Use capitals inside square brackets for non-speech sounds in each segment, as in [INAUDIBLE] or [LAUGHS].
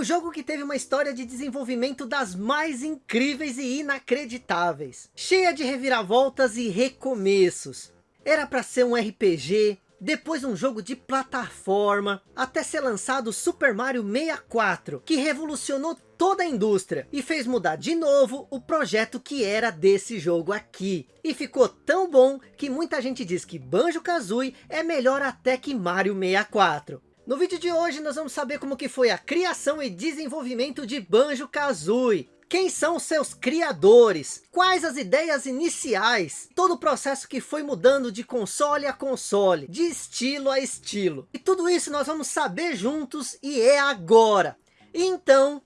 O jogo que teve uma história de desenvolvimento das mais incríveis e inacreditáveis. Cheia de reviravoltas e recomeços. Era para ser um RPG, depois um jogo de plataforma, até ser lançado Super Mario 64, que revolucionou toda a indústria e fez mudar de novo o projeto que era desse jogo aqui. E ficou tão bom que muita gente diz que Banjo-Kazooie é melhor até que Mario 64. No vídeo de hoje nós vamos saber como que foi a criação e desenvolvimento de Banjo-Kazooie. Quem são seus criadores? Quais as ideias iniciais? Todo o processo que foi mudando de console a console, de estilo a estilo. E tudo isso nós vamos saber juntos e é agora. Então,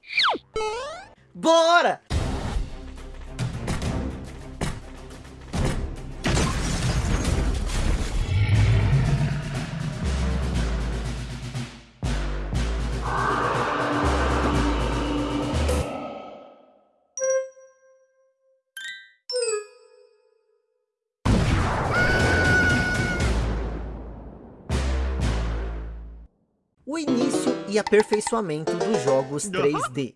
bora! E aperfeiçoamento dos jogos [LAUGHS] 3D.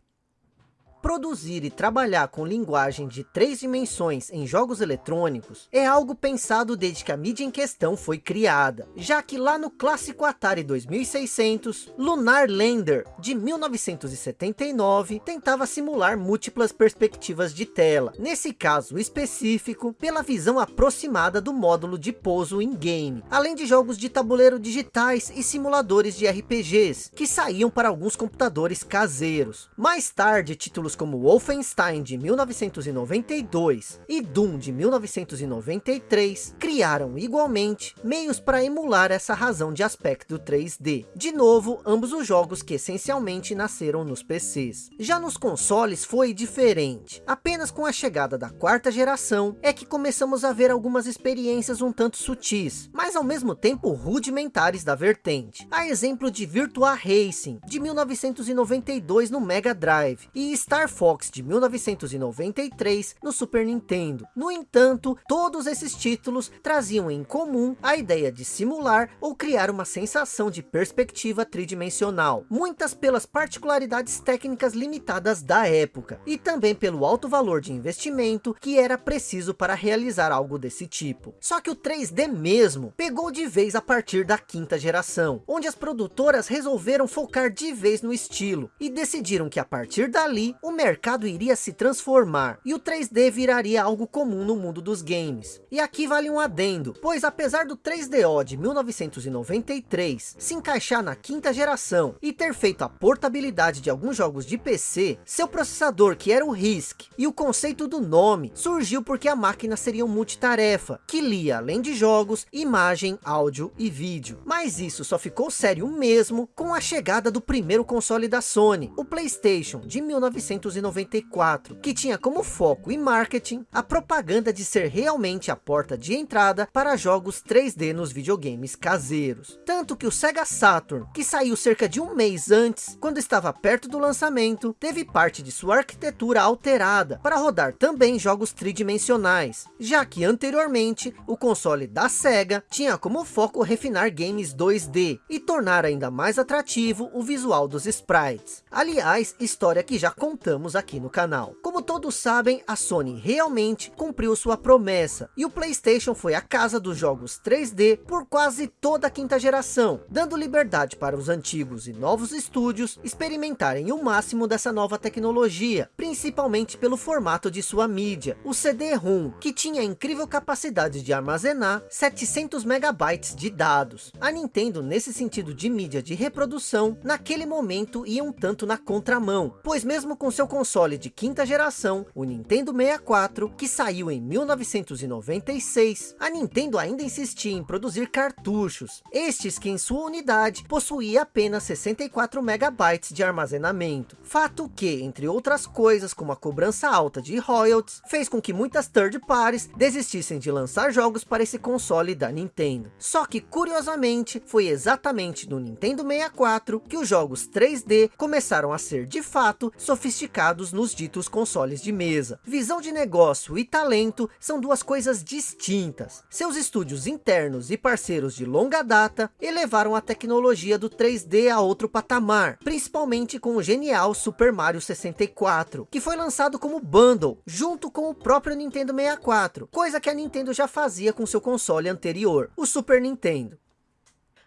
Produzir e trabalhar com linguagem de três dimensões em jogos eletrônicos é algo pensado desde que a mídia em questão foi criada, já que lá no clássico Atari 2600, Lunar Lander, de 1979, tentava simular múltiplas perspectivas de tela, nesse caso específico, pela visão aproximada do módulo de pouso in-game, além de jogos de tabuleiro digitais e simuladores de RPGs, que saíam para alguns computadores caseiros. Mais tarde, títulos títulos como Wolfenstein de 1992 e Doom de 1993 criaram igualmente meios para emular essa razão de aspecto 3D. De novo, ambos os jogos que essencialmente nasceram nos PCs. Já nos consoles foi diferente. Apenas com a chegada da quarta geração é que começamos a ver algumas experiências um tanto sutis, mas ao mesmo tempo rudimentares da vertente. A exemplo de Virtua Racing de 1992 no Mega Drive e Star Star Fox de 1993 no Super Nintendo. No entanto, todos esses títulos traziam em comum a ideia de simular ou criar uma sensação de perspectiva tridimensional, muitas pelas particularidades técnicas limitadas da época, e também pelo alto valor de investimento que era preciso para realizar algo desse tipo. Só que o 3D mesmo pegou de vez a partir da quinta geração, onde as produtoras resolveram focar de vez no estilo, e decidiram que a partir dali, o mercado iria se transformar e o 3D viraria algo comum no mundo dos games. E aqui vale um adendo, pois apesar do 3DO de 1993 se encaixar na quinta geração e ter feito a portabilidade de alguns jogos de PC, seu processador que era o RISC e o conceito do nome surgiu porque a máquina seria um multitarefa, que lia além de jogos, imagem, áudio e vídeo. Mas isso só ficou sério mesmo com a chegada do primeiro console da Sony, o Playstation de 1993 1994, que tinha como foco e marketing a propaganda de ser realmente a porta de entrada para jogos 3D nos videogames caseiros. Tanto que o Sega Saturn, que saiu cerca de um mês antes, quando estava perto do lançamento, teve parte de sua arquitetura alterada para rodar também jogos tridimensionais, já que anteriormente o console da Sega tinha como foco refinar games 2D e tornar ainda mais atrativo o visual dos sprites. Aliás, história que já contamos comentamos aqui no canal. Como todos sabem, a Sony realmente cumpriu sua promessa, e o Playstation foi a casa dos jogos 3D por quase toda a quinta geração, dando liberdade para os antigos e novos estúdios experimentarem o máximo dessa nova tecnologia, principalmente pelo formato de sua mídia, o CD-ROM, que tinha a incrível capacidade de armazenar 700 megabytes de dados. A Nintendo, nesse sentido de mídia de reprodução, naquele momento ia um tanto na contramão, pois mesmo com seu console de quinta geração, o Nintendo 64, que saiu em 1996, a Nintendo ainda insistia em produzir cartuchos, estes que em sua unidade possuía apenas 64 megabytes de armazenamento. Fato que, entre outras coisas, como a cobrança alta de royalties, fez com que muitas third parties desistissem de lançar jogos para esse console da Nintendo. Só que, curiosamente, foi exatamente no Nintendo 64 que os jogos 3D começaram a ser de fato sofisticados prejudicados nos ditos consoles de mesa. Visão de negócio e talento são duas coisas distintas. Seus estúdios internos e parceiros de longa data elevaram a tecnologia do 3D a outro patamar, principalmente com o genial Super Mario 64, que foi lançado como bundle, junto com o próprio Nintendo 64, coisa que a Nintendo já fazia com seu console anterior, o Super Nintendo.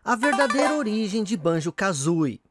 A verdadeira origem de Banjo-Kazooie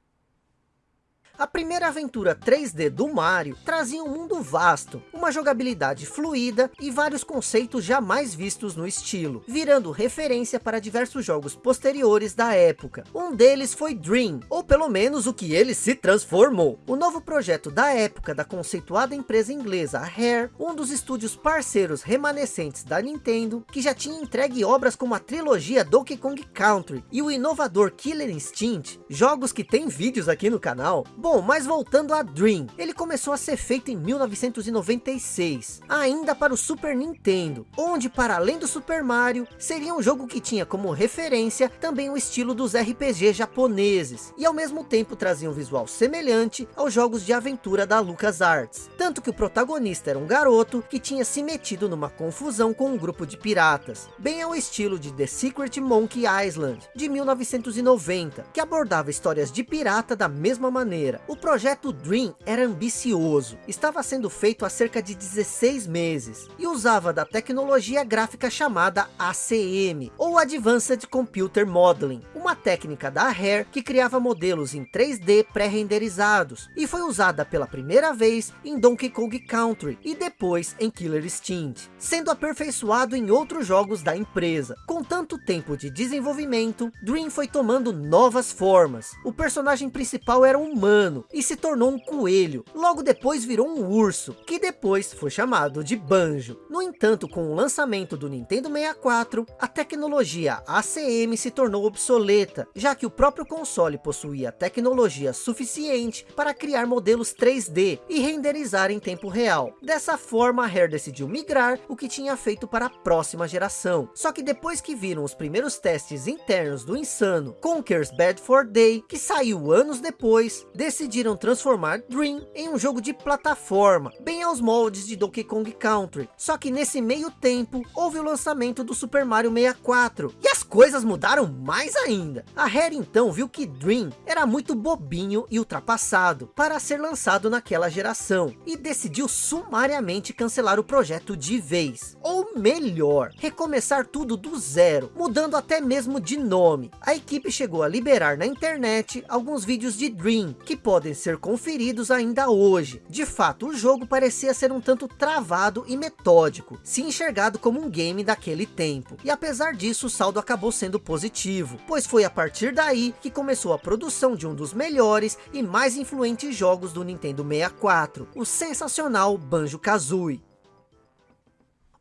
a primeira aventura 3D do Mario trazia um mundo vasto, uma jogabilidade fluida e vários conceitos jamais vistos no estilo, virando referência para diversos jogos posteriores da época. Um deles foi Dream, ou pelo menos o que ele se transformou. O novo projeto da época da conceituada empresa inglesa Rare, um dos estúdios parceiros remanescentes da Nintendo, que já tinha entregue obras como a trilogia Donkey Kong Country e o inovador Killer Instinct, jogos que tem vídeos aqui no canal, Bom, mas voltando a Dream, ele começou a ser feito em 1996, ainda para o Super Nintendo, onde para além do Super Mario, seria um jogo que tinha como referência também o estilo dos RPG japoneses, e ao mesmo tempo trazia um visual semelhante aos jogos de aventura da LucasArts, tanto que o protagonista era um garoto que tinha se metido numa confusão com um grupo de piratas, bem ao estilo de The Secret Monkey Island, de 1990, que abordava histórias de pirata da mesma maneira, o projeto Dream era ambicioso, estava sendo feito há cerca de 16 meses, e usava da tecnologia gráfica chamada ACM, ou Advanced Computer Modeling, uma técnica da Rare que criava modelos em 3D pré-renderizados, e foi usada pela primeira vez em Donkey Kong Country, e depois em Killer Instinct, sendo aperfeiçoado em outros jogos da empresa. Com tanto tempo de desenvolvimento, Dream foi tomando novas formas. O personagem principal era humano e se tornou um coelho. Logo depois virou um urso, que depois foi chamado de Banjo. No entanto, com o lançamento do Nintendo 64, a tecnologia ACM se tornou obsoleta, já que o próprio console possuía tecnologia suficiente para criar modelos 3D e renderizar em tempo real. Dessa forma, a Rare decidiu migrar o que tinha feito para a próxima geração. Só que depois que viram os primeiros testes internos do insano Conker's Bad for Day, que saiu anos depois, decidiram transformar Dream em um jogo de plataforma, bem aos moldes de Donkey Kong Country. Só que nesse meio tempo, houve o lançamento do Super Mario 64, e as coisas mudaram mais ainda. A Rare então viu que Dream era muito bobinho e ultrapassado para ser lançado naquela geração, e decidiu sumariamente cancelar o projeto de vez. Ou melhor, recomeçar tudo do zero, mudando até mesmo de nome. A equipe chegou a liberar na internet alguns vídeos de Dream, que podem ser conferidos ainda hoje. De fato, o jogo parecia ser um tanto travado e metódico, se enxergado como um game daquele tempo. E apesar disso, o saldo acabou sendo positivo, pois foi a partir daí que começou a produção de um dos melhores e mais influentes jogos do Nintendo 64, o sensacional Banjo-Kazooie.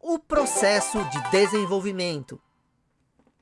O processo de desenvolvimento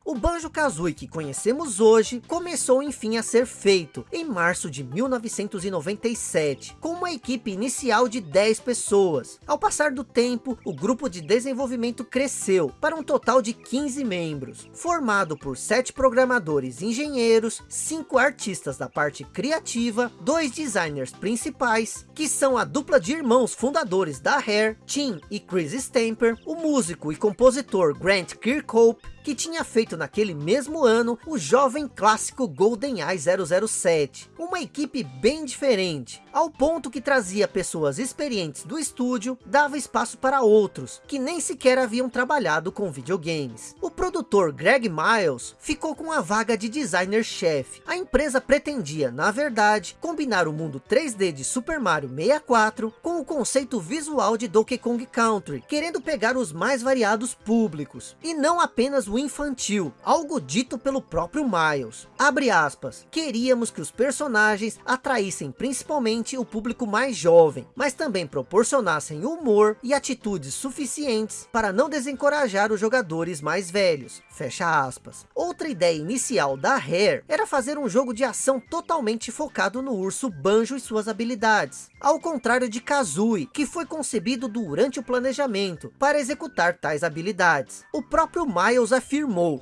o Banjo-Kazooie que conhecemos hoje começou enfim a ser feito em março de 1997, com uma equipe inicial de 10 pessoas. Ao passar do tempo, o grupo de desenvolvimento cresceu para um total de 15 membros, formado por 7 programadores engenheiros, 5 artistas da parte criativa, dois designers principais, que são a dupla de irmãos fundadores da Rare, Tim e Chris Stamper, o músico e compositor Grant Kirkhope, que tinha feito naquele mesmo ano o jovem clássico GoldenEye 007. Uma equipe bem diferente, ao ponto que trazia pessoas experientes do estúdio, dava espaço para outros, que nem sequer haviam trabalhado com videogames. O produtor Greg Miles ficou com a vaga de designer-chefe. A empresa pretendia, na verdade, combinar o mundo 3D de Super Mario 64 com o conceito visual de Donkey Kong Country, querendo pegar os mais variados públicos, e não apenas o infantil, algo dito pelo próprio Miles. Abre aspas, queríamos que os personagens atraíssem principalmente o público mais jovem, mas também proporcionassem humor e atitudes suficientes para não desencorajar os jogadores mais velhos. Fecha aspas. Outra ideia inicial da Rare era fazer um jogo de ação totalmente focado no urso Banjo e suas habilidades. Ao contrário de Kazooie, que foi concebido durante o planejamento para executar tais habilidades. O próprio Miles afirmou,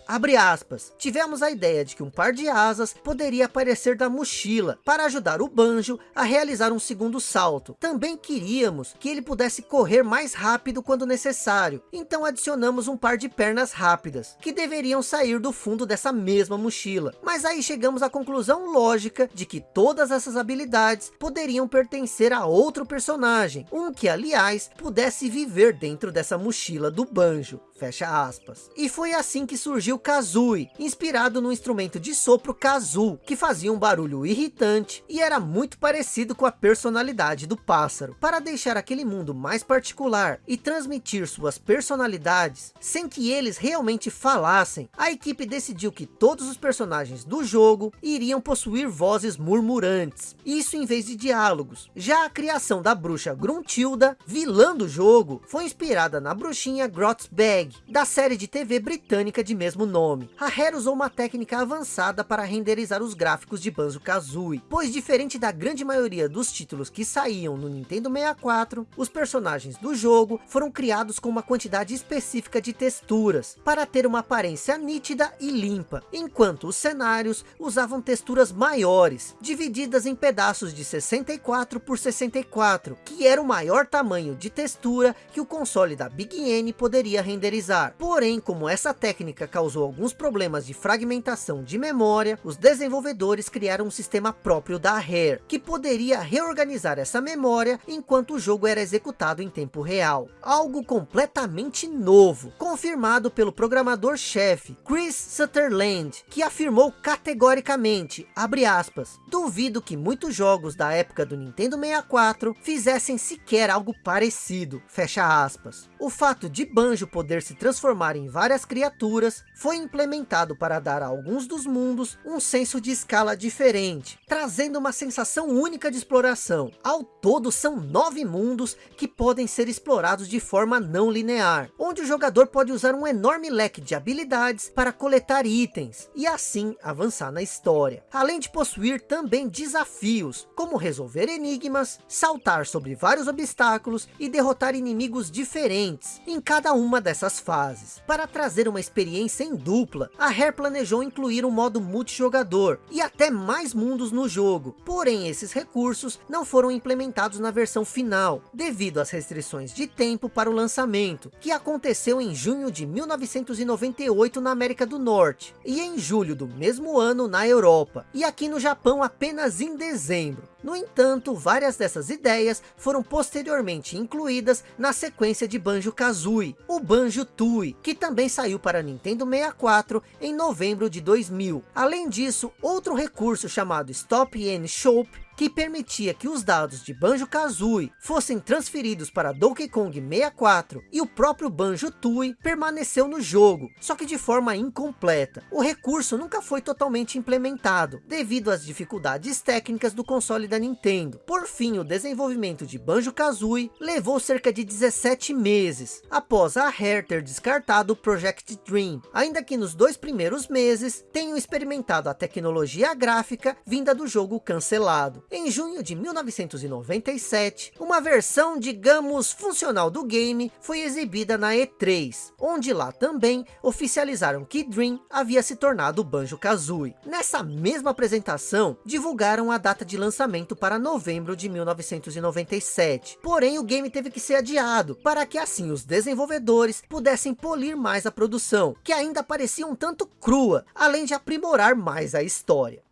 abre aspas, tivemos a ideia de que um par de asas poderia aparecer da mochila para ajudar o Banjo a realizar um segundo salto. Também queríamos que ele pudesse correr mais rápido quando necessário, então adicionamos um par de pernas rápidas, que deveriam sair do fundo dessa mesma mochila. Mas aí chegamos à conclusão lógica de que todas essas habilidades poderiam pertencer a outro personagem, um que aliás pudesse viver dentro dessa mochila do Banjo fecha aspas. E foi assim que surgiu Kazooie, inspirado no instrumento de sopro Kazoo, que fazia um barulho irritante e era muito parecido com a personalidade do pássaro. Para deixar aquele mundo mais particular e transmitir suas personalidades, sem que eles realmente falassem, a equipe decidiu que todos os personagens do jogo iriam possuir vozes murmurantes, isso em vez de diálogos. Já a criação da bruxa Gruntilda, vilã do jogo, foi inspirada na bruxinha Grotzbag, da série de TV britânica de mesmo nome. A Rare usou uma técnica avançada para renderizar os gráficos de Banjo-Kazooie, pois diferente da grande maioria dos títulos que saíam no Nintendo 64, os personagens do jogo foram criados com uma quantidade específica de texturas, para ter uma aparência nítida e limpa, enquanto os cenários usavam texturas maiores, divididas em pedaços de 64 por 64, que era o maior tamanho de textura que o console da Big N poderia renderizar renderizar. Porém, como essa técnica causou alguns problemas de fragmentação de memória, os desenvolvedores criaram um sistema próprio da Rare, que poderia reorganizar essa memória enquanto o jogo era executado em tempo real. Algo completamente novo, confirmado pelo programador-chefe Chris Sutherland, que afirmou categoricamente, abre aspas, duvido que muitos jogos da época do Nintendo 64 fizessem sequer algo parecido, fecha aspas. O fato de Banjo poder se transformar em várias criaturas, foi implementado para dar a alguns dos mundos um senso de escala diferente, trazendo uma sensação única de exploração. Ao todo são nove mundos que podem ser explorados de forma não linear, onde o jogador pode usar um enorme leque de habilidades para coletar itens, e assim avançar na história. Além de possuir também desafios, como resolver enigmas, saltar sobre vários obstáculos e derrotar inimigos diferentes em cada uma dessas fases. Para trazer uma experiência em dupla, a Rare planejou incluir um modo multijogador e até mais mundos no jogo. Porém, esses recursos não foram implementados na versão final, devido às restrições de tempo para o lançamento, que aconteceu em junho de 1998 na América do Norte, e em julho do mesmo ano na Europa, e aqui no Japão apenas em dezembro. No entanto, várias dessas ideias foram posteriormente incluídas na sequência de Banjo-Kazooie, o Banjo-Tooie, que também saiu para Nintendo 64 em novembro de 2000. Além disso, outro recurso chamado Stop and Shop que permitia que os dados de Banjo-Kazooie fossem transferidos para Donkey Kong 64 e o próprio Banjo-Tooie permaneceu no jogo, só que de forma incompleta. O recurso nunca foi totalmente implementado, devido às dificuldades técnicas do console da Nintendo. Por fim, o desenvolvimento de Banjo-Kazooie levou cerca de 17 meses, após a Rare ter descartado o Project Dream, ainda que nos dois primeiros meses tenham experimentado a tecnologia gráfica vinda do jogo cancelado. Em junho de 1997, uma versão, digamos, funcional do game foi exibida na E3, onde lá também oficializaram que Dream havia se tornado Banjo-Kazooie. Nessa mesma apresentação, divulgaram a data de lançamento para novembro de 1997. Porém, o game teve que ser adiado, para que assim os desenvolvedores pudessem polir mais a produção, que ainda parecia um tanto crua, além de aprimorar mais a história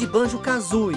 de Banjo-Kazooie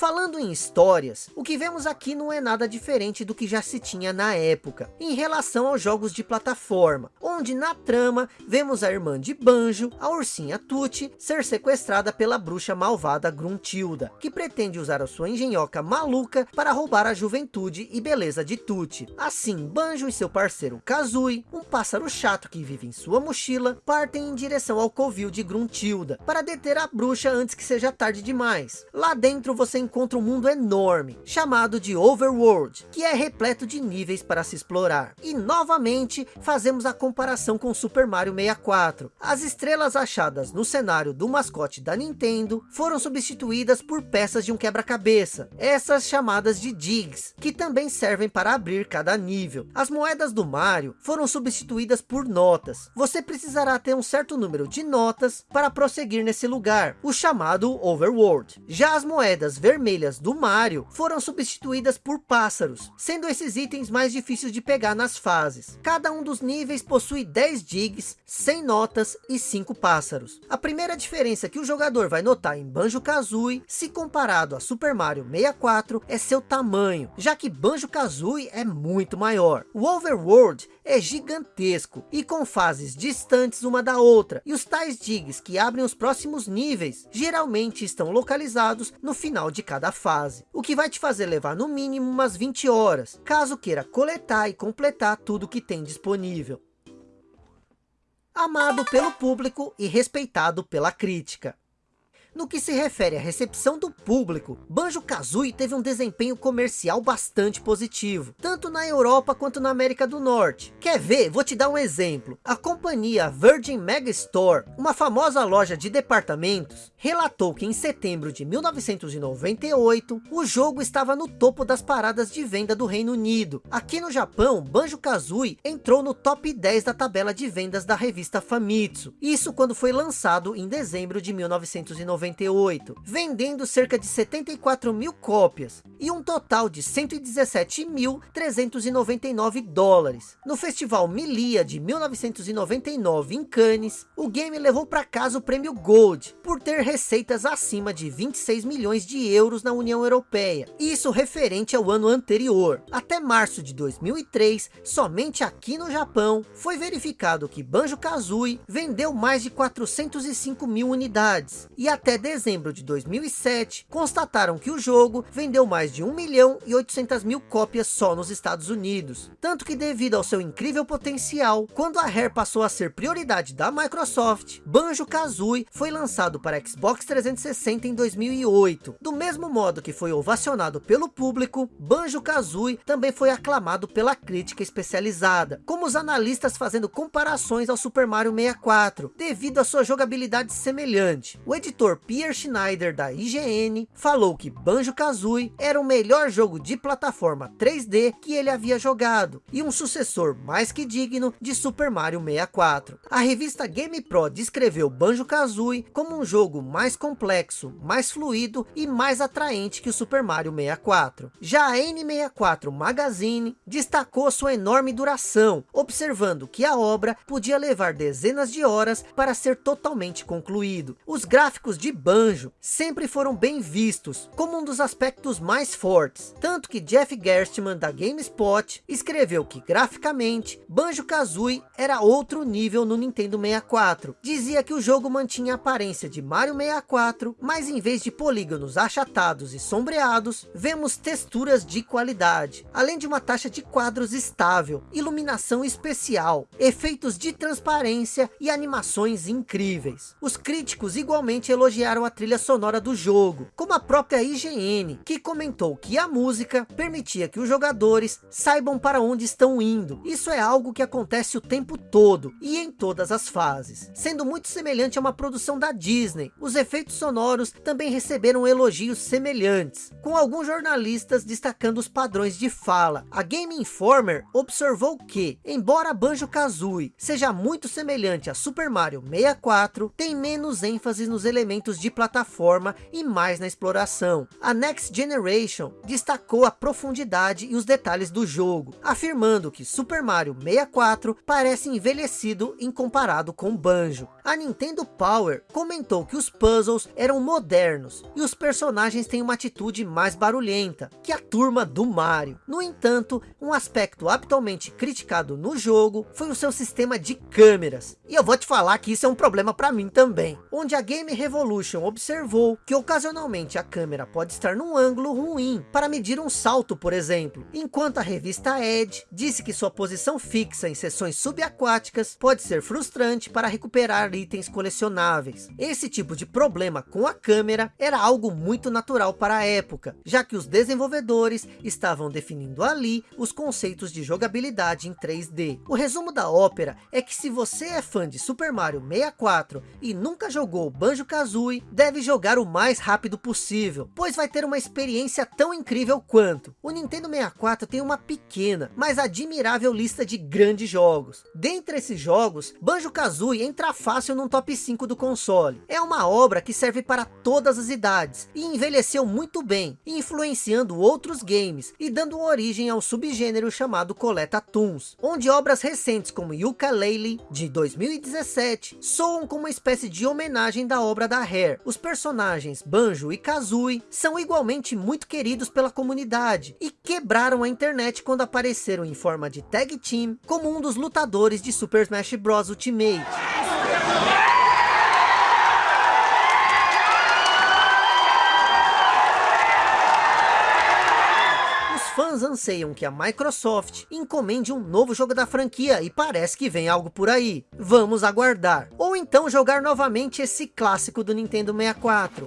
Falando em histórias, o que vemos aqui não é nada diferente do que já se tinha na época, em relação aos jogos de plataforma, onde na trama vemos a irmã de Banjo, a ursinha Tutti, ser sequestrada pela bruxa malvada Gruntilda, que pretende usar a sua engenhoca maluca para roubar a juventude e beleza de Tutti. Assim, Banjo e seu parceiro Kazooie, um pássaro chato que vive em sua mochila, partem em direção ao covil de Gruntilda, para deter a bruxa antes que seja tarde demais. Lá dentro você encontra um mundo enorme, chamado de Overworld, que é repleto de níveis para se explorar. E novamente, fazemos a comparação com Super Mario 64. As estrelas achadas no cenário do mascote da Nintendo, foram substituídas por peças de um quebra-cabeça, essas chamadas de digs, que também servem para abrir cada nível. As moedas do Mario foram substituídas por notas. Você precisará ter um certo número de notas para prosseguir nesse lugar, o chamado Overworld. Já as moedas vermelhas do Mario foram substituídas por pássaros, sendo esses itens mais difíceis de pegar nas fases. Cada um dos níveis possui 10 digs, 100 notas e 5 pássaros. A primeira diferença que o jogador vai notar em Banjo-Kazooie, se comparado a Super Mario 64, é seu tamanho, já que Banjo-Kazooie é muito maior. O Overworld é gigantesco e com fases distantes uma da outra. E os tais digs que abrem os próximos níveis, geralmente estão localizados no final de cada fase. O que vai te fazer levar no mínimo umas 20 horas, caso queira coletar e completar tudo que tem disponível. Amado pelo público e respeitado pela crítica. No que se refere à recepção do público, Banjo-Kazooie teve um desempenho comercial bastante positivo, tanto na Europa quanto na América do Norte. Quer ver? Vou te dar um exemplo. A companhia Virgin Megastore, uma famosa loja de departamentos, relatou que em setembro de 1998, o jogo estava no topo das paradas de venda do Reino Unido. Aqui no Japão, Banjo-Kazooie entrou no top 10 da tabela de vendas da revista Famitsu. Isso quando foi lançado em dezembro de 1998. 1998, vendendo cerca de 74 mil cópias e um total de 117.399 dólares. No festival Milia de 1999 em Cannes, o game levou para casa o prêmio Gold por ter receitas acima de 26 milhões de euros na União Europeia. Isso referente ao ano anterior. Até março de 2003, somente aqui no Japão, foi verificado que Banjo-Kazooie vendeu mais de 405 mil unidades e até até dezembro de 2007, constataram que o jogo vendeu mais de 1 milhão e 800 mil cópias só nos Estados Unidos. Tanto que devido ao seu incrível potencial, quando a Rare passou a ser prioridade da Microsoft, Banjo-Kazooie foi lançado para Xbox 360 em 2008. Do mesmo modo que foi ovacionado pelo público, Banjo-Kazooie também foi aclamado pela crítica especializada, como os analistas fazendo comparações ao Super Mario 64, devido à sua jogabilidade semelhante. O editor Pierre Schneider da IGN falou que Banjo-Kazooie era o melhor jogo de plataforma 3D que ele havia jogado e um sucessor mais que digno de Super Mario 64. A revista GamePro descreveu Banjo-Kazooie como um jogo mais complexo, mais fluido e mais atraente que o Super Mario 64. Já a N64 Magazine destacou sua enorme duração, observando que a obra podia levar dezenas de horas para ser totalmente concluído. Os gráficos de banjo sempre foram bem vistos como um dos aspectos mais fortes. Tanto que Jeff Gerstmann da GameSpot escreveu que graficamente Banjo-Kazooie era outro nível no Nintendo 64. Dizia que o jogo mantinha a aparência de Mario 64, mas em vez de polígonos achatados e sombreados, vemos texturas de qualidade, além de uma taxa de quadros estável, iluminação especial, efeitos de transparência e animações incríveis. Os críticos igualmente elogiaram elogiaram a trilha sonora do jogo, como a própria IGN, que comentou que a música permitia que os jogadores saibam para onde estão indo. Isso é algo que acontece o tempo todo e em todas as fases, sendo muito semelhante a uma produção da Disney. Os efeitos sonoros também receberam elogios semelhantes, com alguns jornalistas destacando os padrões de fala. A Game Informer observou que, embora Banjo-Kazooie seja muito semelhante a Super Mario 64, tem menos ênfase nos elementos de plataforma e mais na exploração. A Next Generation destacou a profundidade e os detalhes do jogo, afirmando que Super Mario 64 parece envelhecido em comparado com Banjo. A Nintendo Power comentou que os puzzles eram modernos e os personagens têm uma atitude mais barulhenta que a turma do Mario. No entanto, um aspecto habitualmente criticado no jogo foi o seu sistema de câmeras. E eu vou te falar que isso é um problema para mim também, onde a Game Revolution Evolution observou que ocasionalmente a câmera pode estar num ângulo ruim para medir um salto, por exemplo, enquanto a revista Edge disse que sua posição fixa em sessões subaquáticas pode ser frustrante para recuperar itens colecionáveis. Esse tipo de problema com a câmera era algo muito natural para a época, já que os desenvolvedores estavam definindo ali os conceitos de jogabilidade em 3D. O resumo da ópera é que se você é fã de Super Mario 64 e nunca jogou Banjo-Kazooie, deve jogar o mais rápido possível, pois vai ter uma experiência tão incrível quanto. O Nintendo 64 tem uma pequena, mas admirável lista de grandes jogos. Dentre esses jogos, Banjo-Kazooie entra fácil no top 5 do console. É uma obra que serve para todas as idades e envelheceu muito bem, influenciando outros games e dando origem ao subgênero chamado Coleta Toons, onde obras recentes como Yooka-Laylee de 2017 soam como uma espécie de homenagem da obra da Os personagens Banjo e Kazooie são igualmente muito queridos pela comunidade e quebraram a internet quando apareceram em forma de tag team como um dos lutadores de Super Smash Bros Ultimate. Fãs anseiam que a Microsoft encomende um novo jogo da franquia e parece que vem algo por aí. Vamos aguardar. Ou então jogar novamente esse clássico do Nintendo 64.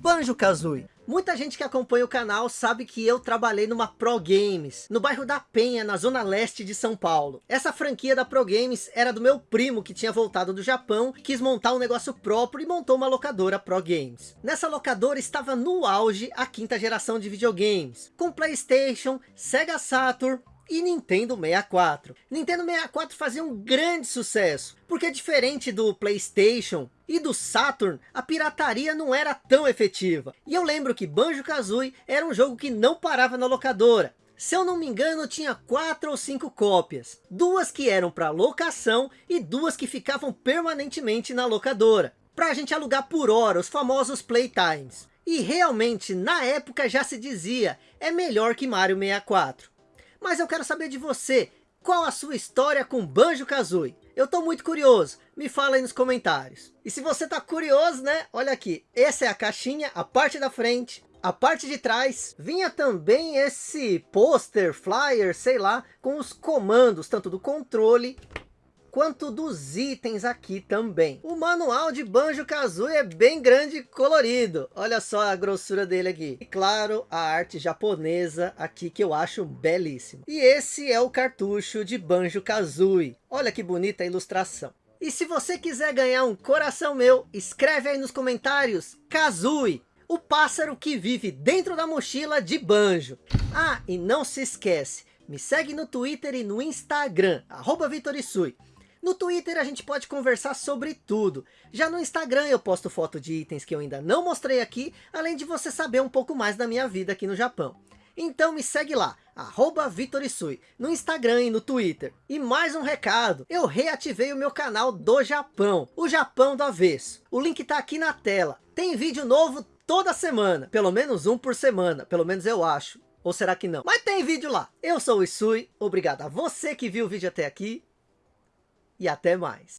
Banjo-Kazooie Muita gente que acompanha o canal sabe que eu trabalhei numa Pro Games, no bairro da Penha, na zona leste de São Paulo. Essa franquia da Pro Games era do meu primo que tinha voltado do Japão, quis montar um negócio próprio e montou uma locadora Pro Games. Nessa locadora estava no auge a quinta geração de videogames, com Playstation, Sega Saturn, e Nintendo 64. Nintendo 64 fazia um grande sucesso, porque diferente do Playstation e do Saturn, a pirataria não era tão efetiva. E eu lembro que Banjo-Kazooie era um jogo que não parava na locadora. Se eu não me engano, tinha quatro ou cinco cópias. Duas que eram para locação e duas que ficavam permanentemente na locadora. Para a gente alugar por hora, os famosos playtimes. E realmente, na época já se dizia, é melhor que Mario 64. Mas eu quero saber de você, qual a sua história com Banjo-Kazooie? Eu tô muito curioso, me fala aí nos comentários. E se você tá curioso, né? Olha aqui, essa é a caixinha, a parte da frente, a parte de trás vinha também esse pôster, flyer, sei lá, com os comandos, tanto do controle quanto dos itens aqui também. O manual de Banjo-Kazooie é bem grande e colorido. Olha só a grossura dele aqui. E claro, a arte japonesa aqui que eu acho belíssimo. E esse é o cartucho de Banjo-Kazooie. Olha que bonita a ilustração. E se você quiser ganhar um coração meu, escreve aí nos comentários Kazooie, o pássaro que vive dentro da mochila de Banjo. Ah, e não se esquece, me segue no Twitter e no Instagram, arroba Vitorisui. No Twitter a gente pode conversar sobre tudo. Já no Instagram eu posto foto de itens que eu ainda não mostrei aqui, além de você saber um pouco mais da minha vida aqui no Japão. Então me segue lá, arroba Vitorisui, no Instagram e no Twitter. E mais um recado, eu reativei o meu canal do Japão, o Japão do Avesso. O link tá aqui na tela. Tem vídeo novo toda semana, pelo menos um por semana, pelo menos eu acho. Ou será que não? Mas tem vídeo lá. Eu sou o Isui, obrigado a você que viu o vídeo até aqui e até mais.